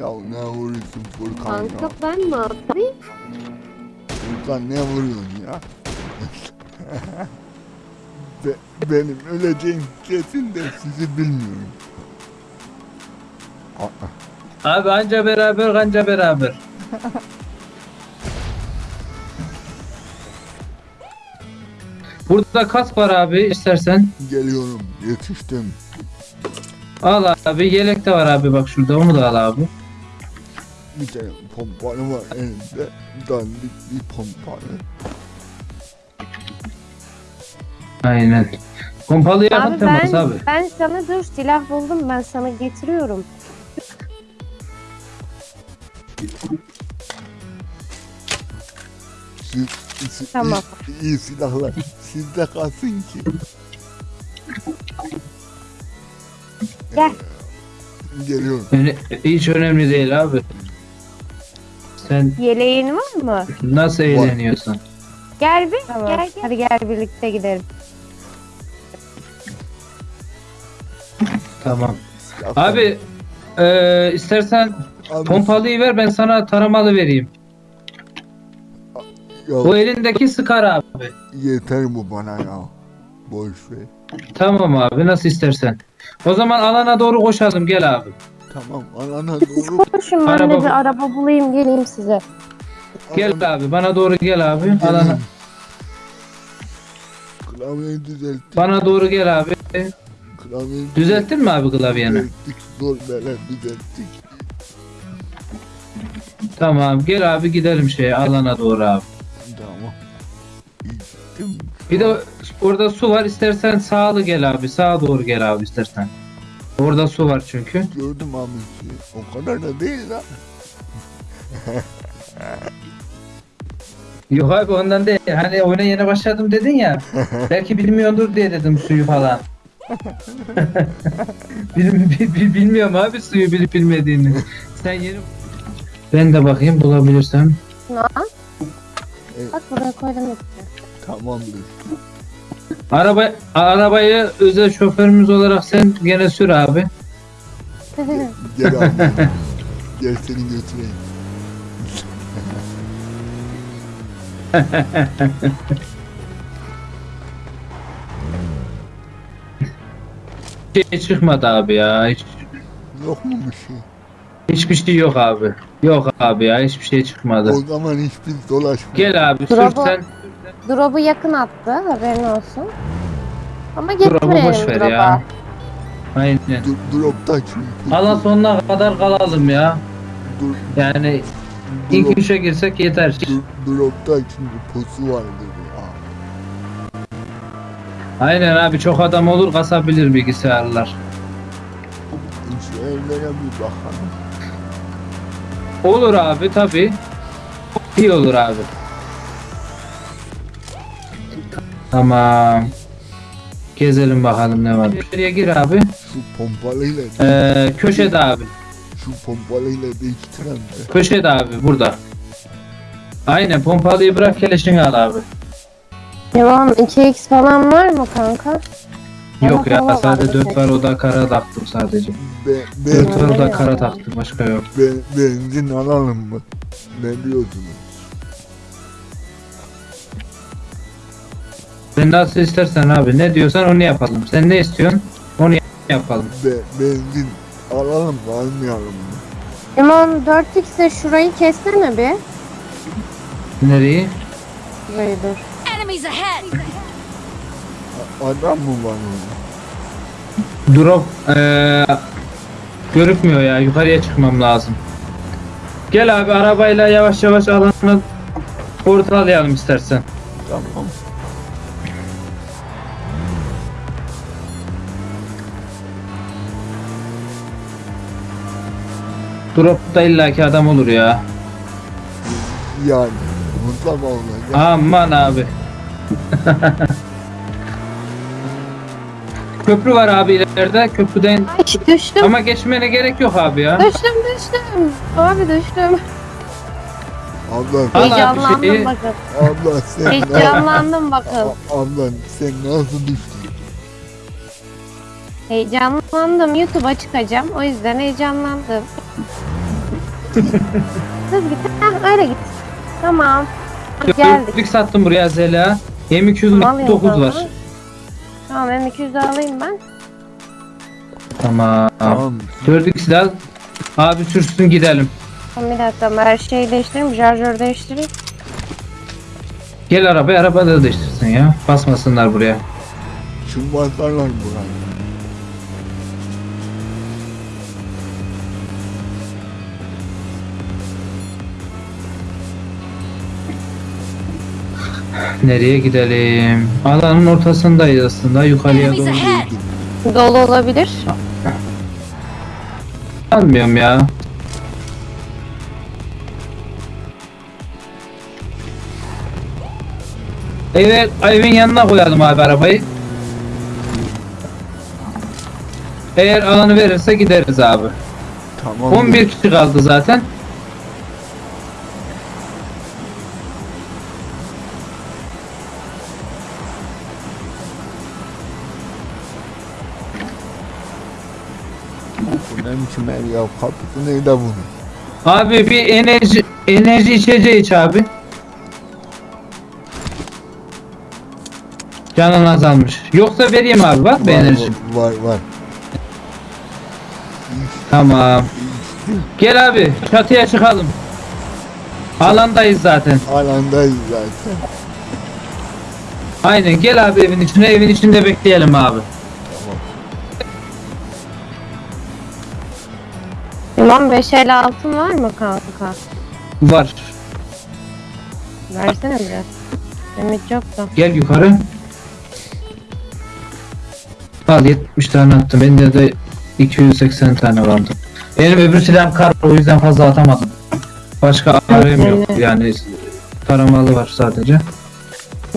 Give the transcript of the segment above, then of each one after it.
Ya ne vuruyorsun Furkan Kanka ya? ben mi atlayayım? Furkan ne vuruyorsun ya? Be- benim öleceğim kesin de sizi bilmiyorum. Aa, Abi anca beraber kanca beraber. Burada kask var abi istersen. geliyorum yetiştim. Al abi yelek de var abi bak şurada onu da al abi. Bir tane pompalı var elimde. Dandik bir pompalı. Aynen. Pompalı Abi ben, abi. ben sana dur silah buldum ben sana getiriyorum. Siz, siz, Tamam. iyi, iyi silahlar sizde kalsın ki. Gel. Geliyorum. Öne- hiç önemli değil abi. Sen Yeleğin var mı? nasıl eğleniyorsun? Gel bir. Gel, gel. Hadi gel birlikte gidelim. Tamam. Abi eee, istersen Abi, pompalıyı ver ben sana taramalı vereyim. ya, O elindeki sıkar abi. yeter bu bana ya. Boş ver. Tamam abi nasıl istersen. O zaman alana doğru koşalım gel abi. Tamam alana Siz doğru. konuşun ben de bir araba bulayım geleyim size. Gel abi bana doğru gel abi. Alana. Klavyeyi düzelttik. Bana doğru gel abi. Klavyeyi Düzelttin mi abi klavyeni? düzelttik. Zor bela düzelttik. Tamam gel abi gidelim şeye alana doğru abi. Tamam. Gittim. Bir de orada su var istersen sağlı gel abi sağa doğru gel abi istersen. Orada su var çünkü. Gördüm abisi. O kadar da değil la. Yok abi ondan değil. Hani oyuna yeni başladım dedin ya. belki bilmiyordur diye dedim suyu falan. bil, bil- bil- bilmiyorum abi suyu bilip bilmediğini. Sen yeni... Ben de bakayım bulabilirsem. Ne? Evet. Bak buraya koydum. Tamamdır. Araba arabayı özel şoförümüz olarak sen gene sür abi. Gel abi. Gel seni götüreyim. Şey çıkmadı abi ya. Hiç, Yok mu bir şey? hiçbir şey yok abi. Yok abi ya hiçbir şey çıkmadı. O zaman hiçbir dolaşma. Gel abi sür sen. Drop'u yakın attı haberin olsun. Ama Drop'u gitmeyelim boş ver drop'a. ya. Aynen. Dur, dropta çünkü. Alan sonuna kadar kalalım ya. Dur, Yani ilk drop, üçe girsek yeter. dur, dropta çünkü pusu vardır ya. Aynen abi çok adam olur kasabilir bilgisayarlar. Şu evlere bir bakalım. Olur abi tabi. İyi olur abi. Tamam. Gezelim bakalım ne var. Şuraya gir abi. Şu pompalıyla, Ee, köşede abi. şu pompalıyla değiştiren de. Köşede abi burada. Aynen pompalıyı bırak keleşini al abi. Devam 2x falan var mı kanka? Yok ya sadece hava 4 var o da kara taktım sadece. Be, 4 ben, var o da kara taktım başka yok. be, benzin alalım mı? Ne diyorsunuz? Sen nasıl istersen abi ne diyorsan onu yapalım. Sen ne istiyorsun onu yapalım. Be, benzin alalım mı almayalım mı? Limon 4x'e şurayı kessene bir. Nereyi? Şurayı dur. Enemies ahead! A- Adam mı var orada? Drop eee görükmüyor ya yukarıya çıkmam lazım. Gel abi arabayla yavaş yavaş alanı ortalayalım istersen. Tamam. Dropta illaki adam olur ya. Yani mutlaka olacak. Aman abi. Köprü var abi ileride. Köprüden Ay düştüm. ama geçmene gerek yok abi ya. Düştüm düştüm. Abi düştüm. Abla, Al abi Heyecanlandım şeyi. bakın. abla sen Heyecanlandım bakın. Abla sen nasıl düştün? Heyecanlandım. YouTube'a çıkacağım. O yüzden heyecanlandım. Hız git. Heh, öyle git. Tamam. Geldik. Dörtlük sattım buraya Zela. M249 Alayım var. sana. Tamam M200'ü alayım ben. Tamam. Tamam. Dörtlük silah. Abi sürsün gidelim. Tamam bir dakika ben her şeyi değiştireyim. Şarjör değiştireyim. Gel arabaya araba da değiştirsin ya. Basmasınlar buraya. Çıkmazlarlar buraya. Nereye gidelim? Alanın ortasındayız aslında. Yukarıya doğru. Dolu olabilir. Sanmıyorum ya. Evet, evin yanına koyalım abi arabayı. Eğer alanı verirse gideriz abi. Tamam. 11 kişi kaldı zaten. Bu ne biçim el ya? Kapısı neydi bunun? Abi bir enerji enerji içeceği iç abi. Canın azalmış. Yoksa vereyim abi bak Var, enerji. Var var. Tamam. Gel abi çatıya çıkalım. Alandayız zaten. Alandayız zaten. Aynen gel abi evin içine evin içinde bekleyelim abi. Ulan 5 el altın var mı kanka? Var. Versene biraz. Hiç yok da. Gel yukarı. Al 70 tane attım. Bende de 280 tane vardı. Benim öbür silahım kar o yüzden fazla atamadım. Başka arayım yok yani taramalı var sadece.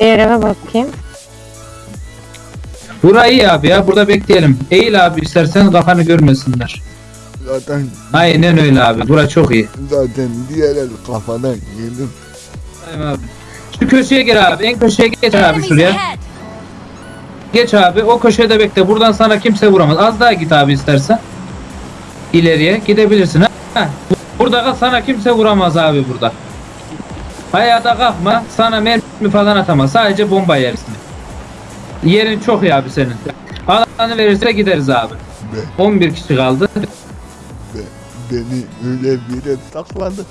Diğer eve bakayım. Burayı iyi abi ya burada bekleyelim. Eğil abi istersen kafanı görmesinler. Zaten Aynen öyle abi bura çok iyi. zaten diğer el kafadan yedim. Abi. Şu köşeye gir abi en köşeye geç abi Enemies şuraya. ahead! Geç abi o köşede bekle. Buradan sana kimse vuramaz. Az daha git abi istersen. İleriye gidebilirsin. Ha? Ha. Burada kal sana kimse vuramaz abi burada. Hayata kalkma. Sana mermi falan atamaz. Sadece bomba yersin. Yerin çok iyi abi senin. Alanı verirse gideriz abi. Be, 11 kişi kaldı. Be, beni öyle bir yere sakladı.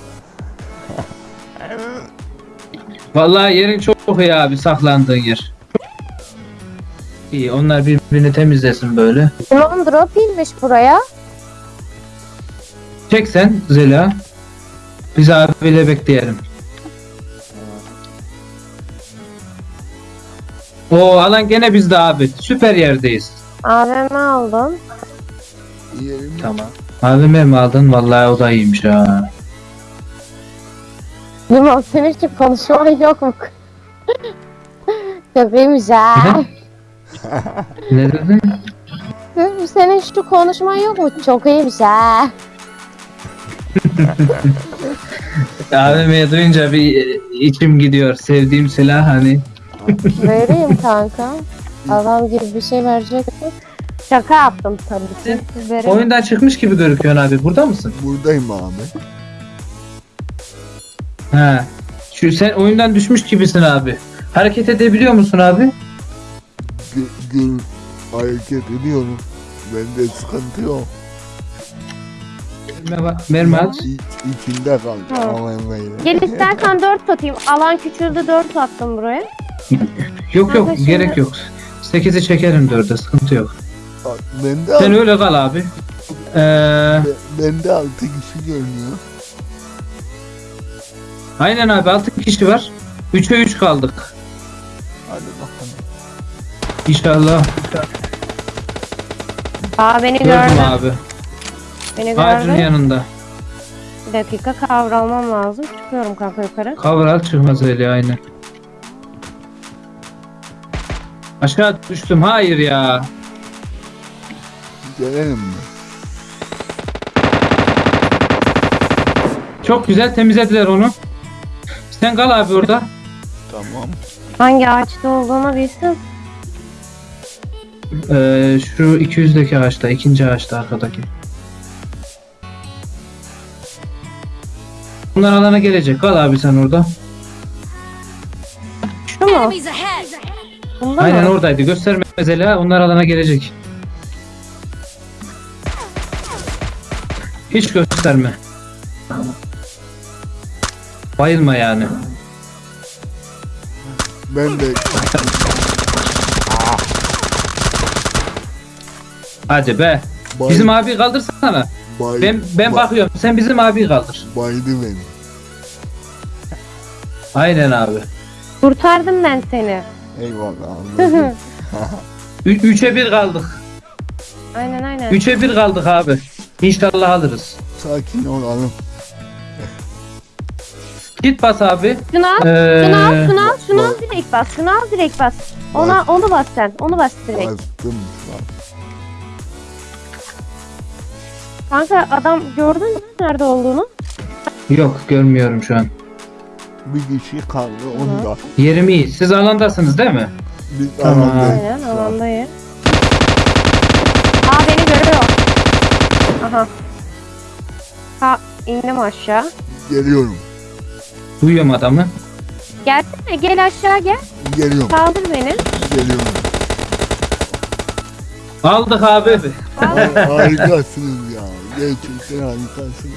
Vallahi yerin çok iyi abi saklandığın yer. İyi onlar birbirini temizlesin böyle. Ulan drop inmiş buraya. Çek sen Zela. Biz abiyle bekleyelim. O alan gene bizde abi. Süper yerdeyiz. AVM aldım. Yerim Tamam. AVM mi aldın? Vallahi o da iyiymiş ha. Limon senin için konuşman yok mu? Çok ha. Ne dedin? Senin şu konuşman yok mu? Çok iyiymiş ha. AVM'ye duyunca bir içim gidiyor. Sevdiğim silah hani. Vereyim kanka. Adam gibi bir şey vereceksin. Şaka yaptım tabii ki. Siz verin. Oyundan çıkmış gibi görünüyorsun abi. Burada mısın? buradayım abi. He. Şu sen oyundan düşmüş gibisin abi. Hareket edebiliyor musun abi? Gö gör hareket ediyorum. Bende sıkıntı yok. Mermi, bak- mermi at. İ içinde kaldı Ha. AVM'yle. Gel istersen 4 atayım. Alan küçüldü 4 attım buraya. Yok yok Kanka şimdi- gerek yok. 8'i çekerim 4'e sıkıntı yok. Bak, Bende, Sen öyle kal abi. Ee, be- bende altı kişi görünüyor. aynen abi 6 kişi var. 3'e 3 kaldık. Hadi bakalım. İnşallah. Aa beni Gördüm gördü. abi. Beni Ağacın gördü. yanında. Bir dakika kavralmam lazım. Çıkıyorum kanka yukarı. Kavral çıkmaz öyle aynen. Aşağı düştüm. Hayır ya. Gelelim mi? Çok güzel temizlediler onu. Sen kal abi orada. Tamam. Hangi ağaçta olduğunu bilsin. Ee, şu 200'deki ağaçta, ikinci ağaçta arkadaki. Bunlar alana gelecek. Kal abi sen orada. Şu mu? Bunda Aynen mı? oradaydı. Gösterme mesela. Onlar alana gelecek. Hiç gösterme. Bayılma yani. Ben de Hadi be. bay, Bizim abi kaldırsana. bay, Ben ben ba- bakıyorum. Sen bizim abi kaldır. baydı beni. Aynen abi. Kurtardım ben seni. Eyvallah anladım. Ü- üçe bir kaldık. aynen aynen. Üçe bir kaldık abi. İnşallah alırız. Sakin olalım. Git bas abi. Şunu al. Ee, Şunu al, şunu al, şunu al bak. direkt bas. Şunu al direkt bas. Ona onu bas sen. Onu bas direkt. Bastım. Kanka adam gördün mü nerede olduğunu? Yok görmüyorum şu an. Bir kişi kaldı onu da. Yerim iyi. Siz alandasınız değil mi? Biz Tamam. alandayız Aynen alandayız. Aa beni görüyor. Aha. Ha indim aşağı. Geliyorum. Duyuyorum adamı. Gelsene gel aşağı gel. Geliyorum. Kaldır beni. Geliyorum. Aldık abi. Har- Harikasınız ya. Gerçekten harikasınız.